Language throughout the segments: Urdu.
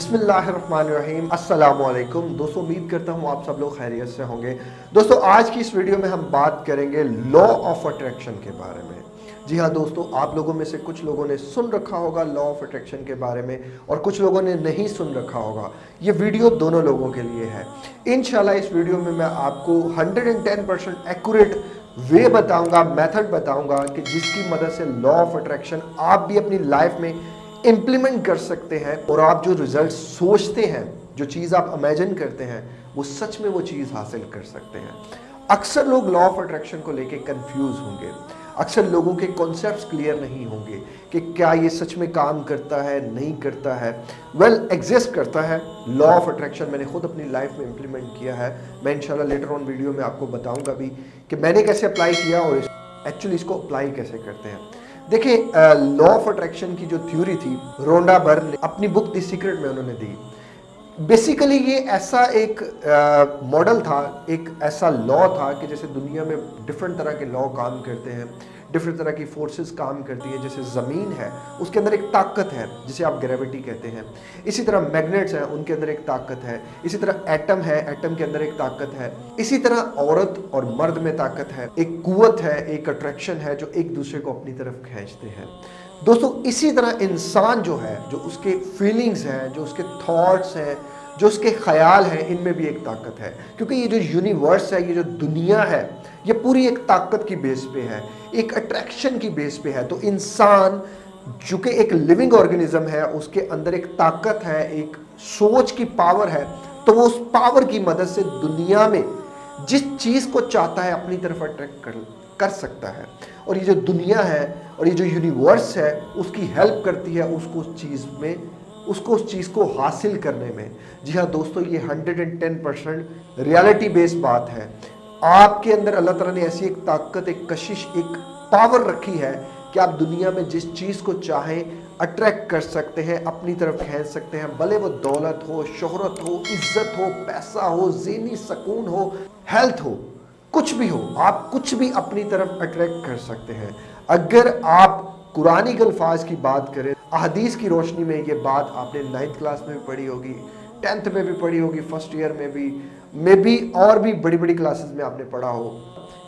بسم اللہ الرحمن الرحیم۔ السلام علیکم۔ دوستو، امید کرتا ہوں آپ سب لوگ خیریت سے ہوں گے۔ دوستو، آج کی اس ویڈیو میں ہم بات کریں گے لا آف اٹریکشن کے بارے میں۔ جی ہاں دوستو، آپ لوگوں میں سے کچھ لوگوں نے سن رکھا ہوگا لا آف اٹریکشن کے بارے میں اور کچھ لوگوں نے نہیں سن رکھا ہوگا۔ یہ ویڈیو دونوں لوگوں کے لیے ہے۔ انشاءاللہ، اس ویڈیو میں میں آپ کو 110% ایکوریٹ وے بتاؤں گا میتھڈ بتاؤں گا کہ جس کی مدد سے لا آف اٹریکشن آپ بھی اپنی لائف میں امپلیمنٹ کر سکتے ہیں اور آپ جو ریزلٹ سوچتے ہیں، جو چیز آپ امیجن کرتے ہیں، وہ سچ میں وہ چیز حاصل کر سکتے ہیں۔ اکثر لوگ لا آف اٹریکشن کو لے کے کنفیوز ہوں گے۔ اکثر لوگوں کے کانسیپٹس کلیئر نہیں ہوں گے کہ کیا یہ سچ میں کام کرتا ہے، نہیں کرتا ہے۔ ویل ایگزسٹ کرتا ہے۔ لا آف اٹریکشن میں نے خود اپنی لائف میں امپلیمنٹ کیا ہے۔ میں انشاءاللہ لیٹر آن ویڈیو میں آپ کو بتاؤں گا بھی کہ میں نے کیسے اپلائی کیا اور ایکچولی اس کو اپلائی کیسے کرتے ہیں۔ دیکھیں لا آف اٹریکشن کی جو تھیوری تھی، رونڈا بر نے اپنی بک دی سیکرٹ میں انہوں نے دی۔ بیسیکلی یہ ایسا ایک ماڈل تھا، ایک ایسا لا تھا کہ جیسے دنیا میں ڈفرینٹ طرح کے لا کام کرتے ہیں۔ ڈفرنٹ طرح کی فورسز کام کرتی ہیں جیسے زمین ہے اس کے اندر ایک طاقت ہے جسے آپ گریوٹی کہتے ہیں اسی طرح میگنیٹس ہیں ان کے اندر ایک طاقت ہے اسی طرح ایٹم ہے ایٹم کے اندر ایک طاقت ہے اسی طرح عورت اور مرد میں طاقت ہے ایک قوت ہے ایک اٹریکشن ہے جو ایک دوسرے کو اپنی طرف کھینچتے ہیں دوستو اسی طرح انسان جو ہے جو اس کے فیلنگز ہیں جو اس کے تھاٹس ہیں جو اس کے خیال ہیں، ان میں بھی ایک طاقت ہے۔ کیونکہ یہ جو یونیورس ہے، یہ جو دنیا ہے، یہ پوری ایک طاقت کی بیس پہ ہے، ایک اٹریکشن کی بیس پہ ہے۔ تو انسان جو کہ ایک لیونگ آرگنزم ہے، اس کے اندر ایک طاقت ہے، ایک سوچ کی پاور ہے، تو وہ اس پاور کی مدد سے دنیا میں جس چیز کو چاہتا ہے، اپنی طرف اٹریکٹ کر کر سکتا ہے۔ اور یہ جو دنیا ہے، اور یہ جو یونیورس ہے، اس کی ہیلپ کرتی ہے، اس کو اس چیز میں اس کو اس چیز کو حاصل کرنے میں۔ جی ہاں دوستو، یہ hundred and ten percent reality base بات ہے۔ آپ کے اندر اللہ تعالیٰ نے ایسی ایک طاقت، ایک کشش، ایک پاور رکھی ہے کہ آپ دنیا میں جس چیز کو چاہیں اٹریکٹ کر سکتے ہیں، اپنی طرف کھینچ سکتے ہیں۔ بھلے وہ دولت ہو، شہرت ہو، عزت ہو، پیسہ ہو، ذہنی سکون ہو، ہیلتھ ہو، کچھ بھی ہو، آپ کچھ بھی اپنی طرف اٹریکٹ کر سکتے ہیں۔ اگر آپ قرآنی کے الفاظ کی بات کریں، احادیث کی روشنی میں یہ بات آپ نے نائنتھ کلاس میں بھی پڑھی ہوگی ٹینتھ میں بھی پڑھی ہوگی فرسٹ ایئر میں بھی میں بھی اور بھی بڑی بڑی کلاسز میں آپ نے پڑھا ہو۔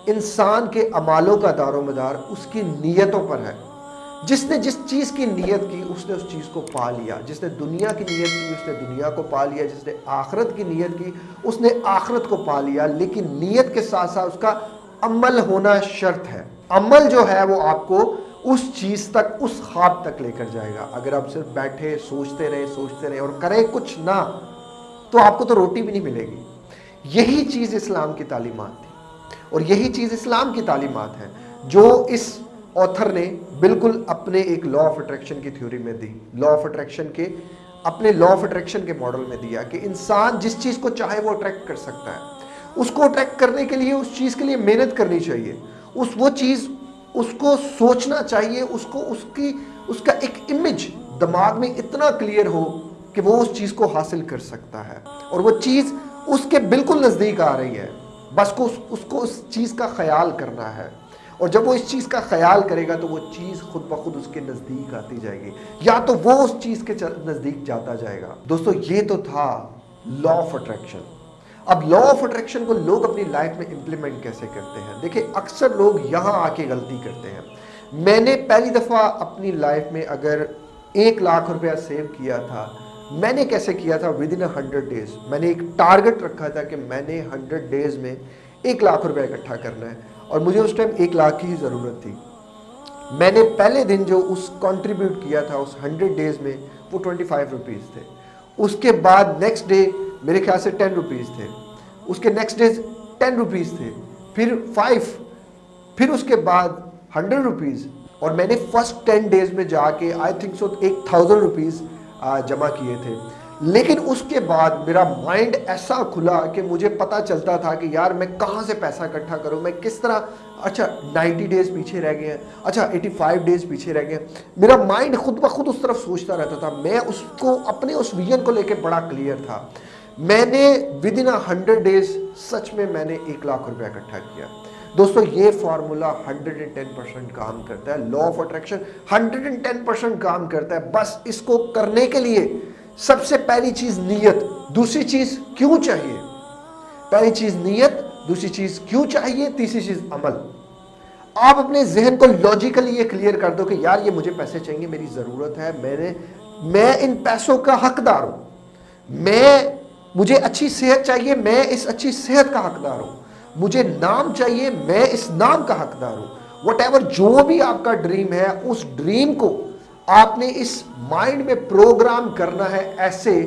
انسان کے عمالوں کا دار و مدار اس کی نیتوں پر ہے۔ جس نے جس چیز کی نیت کی، اس نے اس چیز کو پا لیا۔ جس نے دنیا کی نیت کی، اس نے دنیا کو پا لیا۔ جس نے آخرت کی نیت کی، اس نے آخرت کو پا لیا۔ لیکن نیت کے ساتھ ساتھ اس کا عمل ہونا شرط ہے۔ عمل جو ہے وہ آپ کو اس چیز تک، اس خواب تک لے کر جائے گا۔ اگر آپ صرف بیٹھے، سوچتے رہے سوچتے رہے اور کریں کچھ نہ، تو آپ کو تو روٹی بھی نہیں ملے گی۔ یہی چیز اسلام کی تعلیمات تھی۔ اور یہی چیز اسلام کی تعلیمات ہے جو اس آتھر نے بالکل اپنے ایک لا آف اٹریکشن کی تھیوری میں دی۔ لا آف اٹریکشن کے، اپنے لا آف اٹریکشن کے ماڈل میں دیا کہ انسان جس چیز کو چاہے وہ اٹریکٹ کر سکتا ہے۔ اس کو اٹریکٹ کرنے کے لیے، اس چیز کے لیے محنت کرنی چاہیے۔ اس وہ چیز اس کو سوچنا چاہیے، اس کو، اس کی، اس کا ایک امیج دماغ میں اتنا کلیئر ہو کہ وہ اس چیز کو حاصل کر سکتا ہے۔ اور وہ چیز اس کے بالکل نزدیک آ رہی ہے۔ بس کو اس کو اس چیز کا خیال کرنا ہے۔ اور جب وہ اس چیز کا خیال کرے گا تو وہ چیز خود بخود اس کے نزدیک آتی جائے گی۔ یا تو وہ اس چیز کے نزدیک جاتا جائے گا۔ دوستو، یہ تو تھا لا آف اٹریکشن اب لا آف اٹریکشن کو لوگ اپنی لائف میں امپلیمنٹ کیسے کرتے ہیں؟ دیکھیں، اکثر لوگ یہاں آ کے غلطی کرتے ہیں۔ میں نے پہلی دفعہ اپنی لائف میں اگر ایک لاکھ روپیہ سیو کیا تھا، میں نے کیسے کیا تھا؟ ود ان ہنڈریڈ ڈیز میں نے ایک ٹارگٹ رکھا تھا کہ میں نے ہنڈریڈ ڈیز میں ایک لاکھ روپے اکٹھا کرنا ہے۔ اور مجھے اس ٹائم ایک لاکھ کی ہی ضرورت تھی۔ میں نے پہلے دن جو اس کانٹریبیوٹ کیا تھا، اس ہنڈریڈ ڈیز میں، وہ ٹوئنٹی فائیو روپیز تھے۔ اس کے بعد نیکسٹ ڈے میرے خیال سے ٹین روپیز تھے۔ اس کے نیکسٹ ڈیز ٹین روپیز تھے۔ پھر فائیو پھر اس کے بعد ہنڈریڈ روپیز اور میں نے فرسٹ ٹین ڈیز میں جا کے آئی تھنک سو ایک تھاؤزنڈ روپیز جمع کیے تھے۔ لیکن اس کے بعد میرا مائنڈ ایسا کھلا کہ مجھے پتا چلتا تھا کہ یار میں کہاں سے پیسہ اکٹھا کروں۔ میں کس طرح اچھا نائنٹی ڈیز پیچھے رہ گئے۔ ہیں اچھا ایٹی فائیو ڈیز پیچھے رہ گئے۔ ہیں میرا مائنڈ خود بخود اس طرف سوچتا رہتا تھا۔ میں اس کو، اپنے اس ویژن کو لے کے بڑا کلیئر تھا۔ میں نے ود ان ہنڈریڈ ڈیز سچ میں میں نے ایک لاکھ روپیہ اکٹھا کیا۔ دوستو، یہ formula hundred and ten percent کام کرتا ہے law of attraction hundred and ten percent کام کرتا ہے۔ بس اس کو کرنے کے لیے سب سے پہلی چیز نیت، دوسری چیز کیوں چاہیے؟ پہلی چیز نیت، دوسری چیز کیوں چاہیے؟ تیسری چیز عمل۔ آپ اپنے ذہن کو لاجیکلی یہ کلیئر کر دو کہ یار، یہ مجھے پیسے چاہیے، میری ضرورت ہے، میں نے، میں ان پیسوں کا حقدار ہوں۔ میں مجھے اچھی صحت چاہیے، میں اس اچھی صحت کا حقدار ہوں۔ مجھے نام چاہیے، میں اس نام کا حقدار ہوں۔ وٹ ایور جو بھی آپ کا ڈریم ہے، اس ڈریم کو آپ نے اس مائنڈ میں پروگرام کرنا ہے ایسے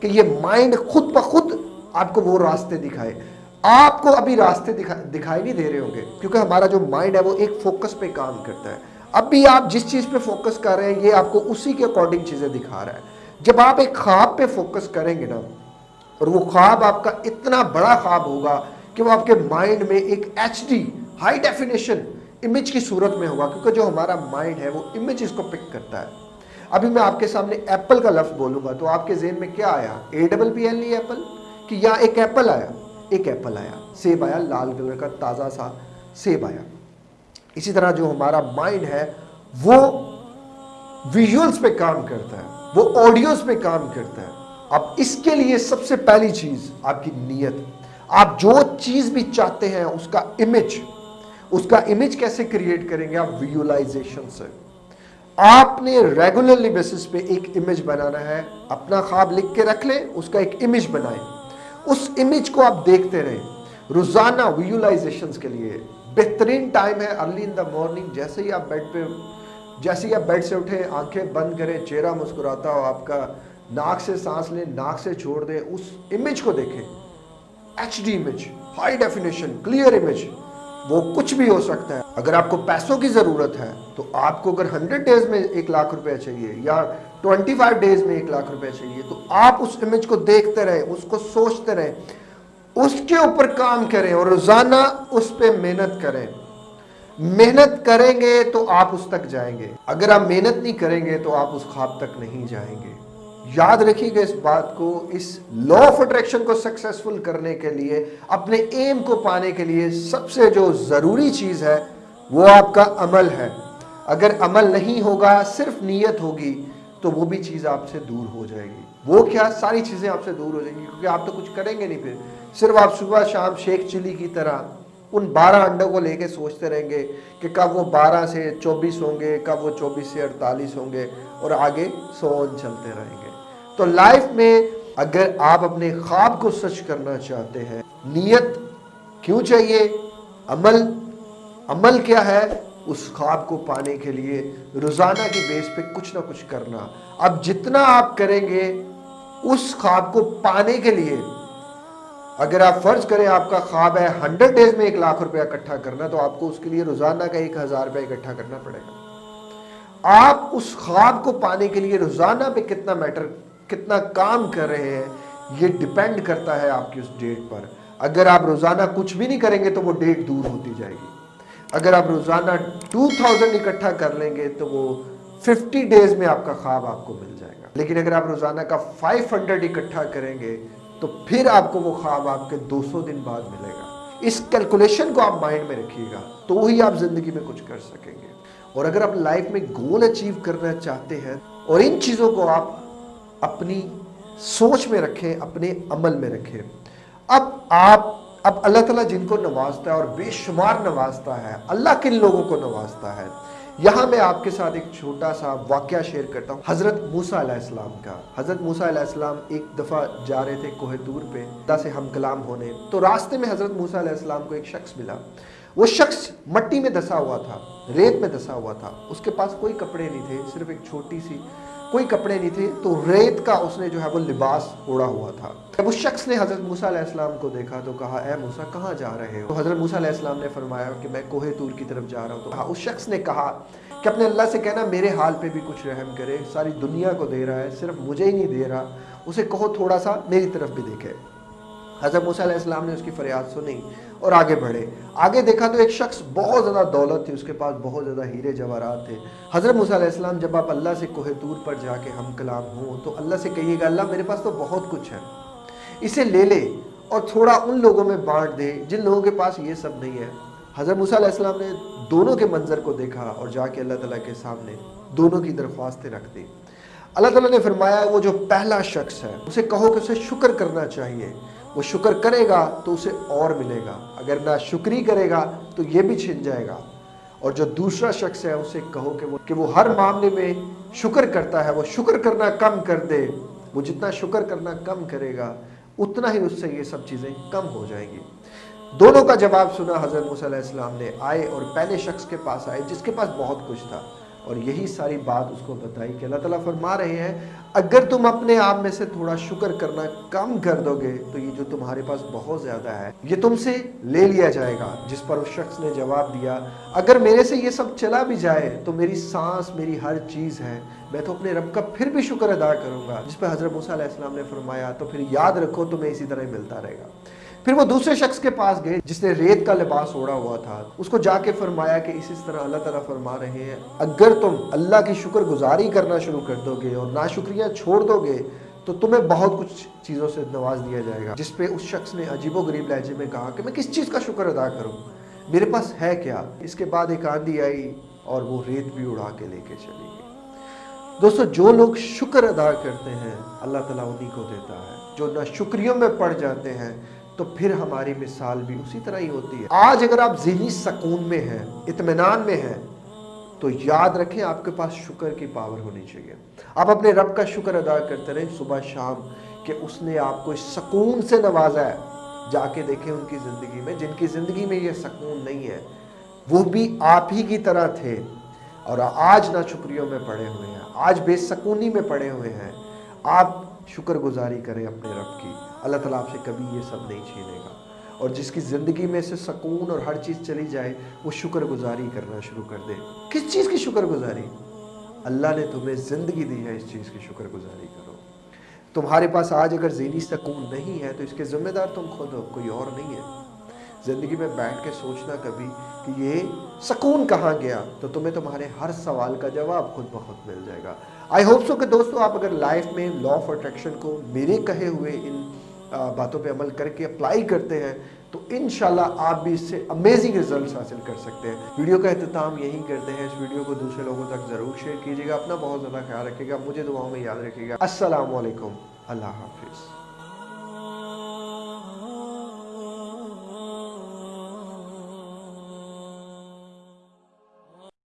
کہ یہ مائنڈ خود بخود آپ کو وہ راستے دکھائے۔ آپ کو ابھی راستے دکھائی نہیں دے رہے ہوں گے، کیونکہ ہمارا جو مائنڈ ہے وہ ایک فوکس پہ کام کرتا ہے۔ اب بھی آپ جس چیز پہ فوکس کر رہے ہیں، یہ آپ کو اسی کے اکارڈنگ چیزیں دکھا رہا ہے۔ جب آپ ایک خواب پہ فوکس کریں گے نا اور وہ خواب آپ کا اتنا بڑا خواب ہوگا کہ وہ آپ کے مائنڈ میں ایک H D high definition image کی صورت میں ہوگا، کیونکہ جو ہمارا مائنڈ ہے وہ امیج اس کو پک کرتا ہے۔ ابھی میں آپ کے سامنے ایپل کا لفظ بولوں گا، تو آپ کے ذہن میں کیا آیا؟ A double P L E apple کہ یا ایک ایپل آیا؟ ایک ایپل آیا۔ سیب آیا، لال کلر کا تازہ سا سیب آیا۔ اسی طرح جو ہمارا مائنڈ ہے، وہ ویژولز پہ کام کرتا ہے، وہ آڈیوز پہ کام کرتا ہے۔ اب اس کے لیے سب سے پہلی چیز آپ کی نیت. آپ جو چیز بھی چاہتے ہیں، اس کا امیج اس کا امیج کیسے کریٹ کریں گے آپ ویولائزیشن سے؟ آپ نے ریگولرلی بیسس پہ ایک امیج بنانا ہے، اپنا خواب لکھ کے رکھ لیں، اس کا ایک امیج بنائیں۔ اس امیج کو آپ دیکھتے رہیں، روزانہ ویولائزیشنز کے لیے۔ بہترین ٹائم ہے ارلی ان دا مارننگ جیسے ہی آپ بیڈ پہ، جیسے ہی آپ بیڈ سے اٹھیں، آنکھیں بند کریں، چہرہ مسکراتا ہو، آپ کا ناک سے سانس لیں ناک سے چھوڑ دیں اس امیج کو دیکھیں H D image high definition clear image وہ کچھ بھی ہو سکتا ہے۔ اگر آپ کو پیسوں کی ضرورت ہے، تو آپ کو اگر ہنڈریڈ ڈیز میں ایک لاکھ روپے چاہیے، یا ٹوینٹی فائیو ڈیز میں ایک لاکھ روپے چاہیے، تو آپ اس امیج کو دیکھتے رہیں اس کو سوچتے رہیں اس کے اوپر کام کریں اور روزانہ اس پہ محنت کریں۔ محنت کریں گے تو آپ اس تک جائیں گے۔ اگر آپ محنت نہیں کریں گے تو آپ اس خواب تک نہیں جائیں گے۔ یاد رکھیے گا اس بات کو، اس لا آف اٹریکشن کو سکسیسفل کرنے کے لیے، اپنے ایم کو پانے کے لیے سب سے جو ضروری چیز ہے، وہ آپ کا عمل ہے۔ اگر عمل نہیں ہوگا، صرف نیت ہوگی، تو وہ بھی چیز آپ سے دور ہو جائے گی۔ وہ کیا ساری چیزیں آپ سے دور ہو جائیں گی؟ کیونکہ آپ تو کچھ کریں گے نہیں پھر۔ صرف آپ صبح شام شیخ چلی کی طرح ان بارہ انڈوں کو لے کے سوچتے رہیں گے کہ کب وہ بارہ سے چوبیس ہوں گے، کب وہ چوبیس سے اڑتالیس ہوں گے اور آگے سون چلتے رہیں گے۔ تو لائف میں اگر آپ اپنے خواب کو سچ کرنا چاہتے ہیں، نیت کیوں چاہیے؟ عمل عمل کیا ہے؟ اس خواب کو پانے کے لیے روزانہ کی بیس پہ کچھ نہ کچھ کرنا۔ اب جتنا آپ کریں گے اس خواب کو پانے کے لیے، اگر آپ فرض کریں آپ کا خواب ہے ہنڈریڈ ڈیز میں ایک لاکھ روپیہ اکٹھا کرنا، تو آپ کو اس کے لیے روزانہ کا ایک ہزار روپیہ اکٹھا کرنا پڑے گا۔ آپ اس خواب کو پانے کے لیے روزانہ پہ کتنا میٹر کتنا کام کر رہے ہیں، یہ ڈیپینڈ کرتا ہے آپ کی اس ڈیٹ پر۔ اگر آپ روزانہ کچھ بھی نہیں کریں گے تو وہ ڈیٹ دور ہوتی جائے گی۔ اگر آپ روزانہ ٹو تھاؤزنڈ اکٹھا کر لیں گے تو وہ ففٹی ڈیز میں آپ کا خواب آپ کو مل جائے گا۔ لیکن اگر آپ روزانہ کا فائیو ہنڈریڈ اکٹھا کریں گے تو پھر آپ کو وہ خواب آپ کے دو سو دن بعد ملے گا۔ اس کیلکولیشن کو آپ مائنڈ میں رکھیے گا، تو ہی آپ زندگی میں کچھ کر سکیں گے۔ اور اگر آپ لائف میں گول اچیو کرنا چاہتے ہیں اور ان چیزوں کو آپ اپنی سوچ میں رکھیں، اپنے عمل میں رکھیں۔ اب آپ، اب اللہ تعالیٰ جن کو نوازتا ہے اور بے شمار نوازتا ہے، اللہ کن لوگوں کو نوازتا ہے؟ یہاں میں آپ کے ساتھ ایک چھوٹا سا واقعہ شیئر کرتا ہوں۔ حضرت موسیٰ علیہ السلام کا۔ حضرت موسیٰ علیہ السلام ایک دفعہ جا رہے تھے کوہ دور پہ اللہ سے ہم کلام ہونے۔ تو راستے میں حضرت موسیٰ علیہ السلام کو ایک شخص ملا۔ وہ شخص مٹی میں دسا ہوا تھا، ریت میں دسا ہوا تھا۔ اس کے پاس کوئی کپڑے نہیں تھے، صرف ایک چھوٹی سی کوئی کپڑے نہیں تھے، تو ریت کا اس نے جو ہے وہ لباس اوڑا ہوا تھا۔ جب اس شخص نے حضرت موسیٰ علیہ السلام کو دیکھا تو کہا، اے موسیٰ، کہاں جا رہے ہو؟ تو حضرت موسیٰ علیہ السلام نے فرمایا کہ میں کوہ تور کی طرف جا رہا ہوں۔ تو اس شخص نے کہا کہ اپنے اللہ سے کہنا، میرے حال پہ بھی کچھ رحم کرے، ساری دنیا کو دے رہا ہے، صرف مجھے ہی نہیں دے رہا، اسے کہو تھوڑا سا میری طرف بھی دیکھے۔ حضرت موسیٰ علیہ السلام نے اس کی فریاد سنی اور آگے بڑھے۔ آگے دیکھا تو ایک شخص بہت زیادہ دولت تھی، اس کے پاس بہت زیادہ ہیرے جواہرات تھے۔ حضرت موسیٰ علیہ السلام جب آپ اللہ سے کوہ تور پر جا کے ہم کلام ہوں تو اللہ سے کہیے گا، اللہ میرے پاس تو بہت کچھ ہے، اسے لے لے اور تھوڑا ان لوگوں میں بانٹ دے جن لوگوں کے پاس یہ سب نہیں ہے۔ حضرت موسیٰ علیہ السلام نے دونوں کے منظر کو دیکھا اور جا کے اللہ تعالیٰ کے سامنے دونوں کی درخواستیں رکھ دی۔ اللہ تعالیٰ نے فرمایا، وہ جو پہلا شخص ہے، اسے کہو کہ اسے شکر کرنا چاہیے۔ وہ شکر کرے گا تو اسے اور ملے گا۔ اگر نہ شکری کرے گا تو یہ بھی چھن جائے گا۔ اور جو دوسرا شخص ہے، اسے کہو کہ وہ کہ وہ ہر معاملے میں شکر کرتا ہے، وہ شکر کرنا کم کر دے۔ وہ جتنا شکر کرنا کم کرے گا، اتنا ہی اس سے یہ سب چیزیں کم ہو جائیں گی۔ دونوں کا جواب سنا حضرت موسیٰ علیہ السلام نے۔ آئے اور پہلے شخص کے پاس آئے، جس کے پاس بہت کچھ تھا۔ اور یہی ساری بات اس کو بتائی کہ اللہ تعالیٰ فرما رہے ہیں، اگر تم اپنے آپ میں سے تھوڑا شکر کرنا کم کر دو گے تو یہ جو تمہارے پاس بہت زیادہ ہے، یہ تم سے لے لیا جائے گا۔ جس پر اس شخص نے جواب دیا، اگر میرے سے یہ سب چلا بھی جائے تو میری سانس، میری ہر چیز ہے۔ میں تو اپنے رب کا پھر بھی شکر ادا کروں گا۔ جس پہ حضرت موسیٰ علیہ السلام نے فرمایا، تو پھر یاد رکھو، تمہیں اسی طرح ملتا رہے گا۔ پھر وہ دوسرے شخص کے پاس گئے جس نے ریت کا لباس اوڑا ہوا تھا۔ اس کو جا کے فرمایا کہ اسی طرح اللہ تعالیٰ فرما رہے ہیں، اگر تم اللہ کی شکر گزاری کرنا شروع کر دو گے اور ناشکریاں چھوڑ دو گے، تو تمہیں بہت کچھ چیزوں سے نواز دیا جائے گا۔ جس پہ اس شخص نے عجیب و غریب لہجے میں کہا کہ میں کس چیز کا شکر ادا کروں؟ میرے پاس ہے کیا؟ اس کے بعد ایک آندھی آئی اور وہ ریت بھی اڑا کے لے کے چلی گئی۔ دوستو، جو لوگ شکر ادا کرتے ہیں، اللہ تعالیٰ انہی کو دیتا ہے۔ جو نہ شکریوں میں پڑ جاتے ہیں تو پھر ہماری مثال بھی اسی طرح ہی ہوتی ہے۔ آج اگر آپ ذہنی سکون میں ہیں، اطمینان میں ہیں، تو یاد رکھیں آپ کے پاس شکر کی پاور ہونی چاہیے۔ آپ اپنے رب کا شکر ادا کرتے رہیں صبح شام کہ اس نے آپ کو اس سکون سے نوازا ہے۔ جا کے دیکھیں ان کی زندگی میں، جن کی زندگی میں یہ سکون نہیں ہے، وہ بھی آپ ہی کی طرح تھے۔ اور آج نہ شکریوں میں پڑے ہوئے ہیں، آج بے سکونی میں پڑے ہوئے ہیں۔ آپ شکر گزاری کریں اپنے رب کی۔ اللہ تعالیٰ آپ سے کبھی یہ سب نہیں چھینے گا۔ اور جس کی زندگی میں سے سکون اور ہر چیز چلی جائے، وہ شکر گزاری کرنا شروع کر دے۔ کس چیز کی شکر گزاری؟ اللہ نے تمہیں زندگی دی ہے اس چیز کی شکر گزاری کرو۔ تمہارے پاس آج اگر ذہنی سکون نہیں ہے، تو اس کے ذمہ دار تم خود ہو، کوئی اور نہیں ہے۔ زندگی میں بیٹھ کے سوچنا کبھی کہ یہ سکون کہاں گیا، تو تمہیں تمہارے ہر سوال کا جواب خود بخود مل جائے گا۔ آئی ہوپ سو کہ دوستو، آپ اگر لائف میں لا آف اٹریکشن کو میرے کہے ہوئے ان باتوں پہ عمل کر کے اپلائی کرتے ہیں، تو انشاءاللہ آپ بھی اس سے امیزنگ ریزلٹس حاصل کر سکتے ہیں۔ ویڈیو کا اہتمام یہی کرتے ہیں، اس ویڈیو کو دوسرے لوگوں تک ضرور شیئر کیجیے گا، اپنا بہت زیادہ خیال رکھے گا، مجھے دعاؤں میں یاد رکھے گا۔ السلام علیکم، اللہ حافظ۔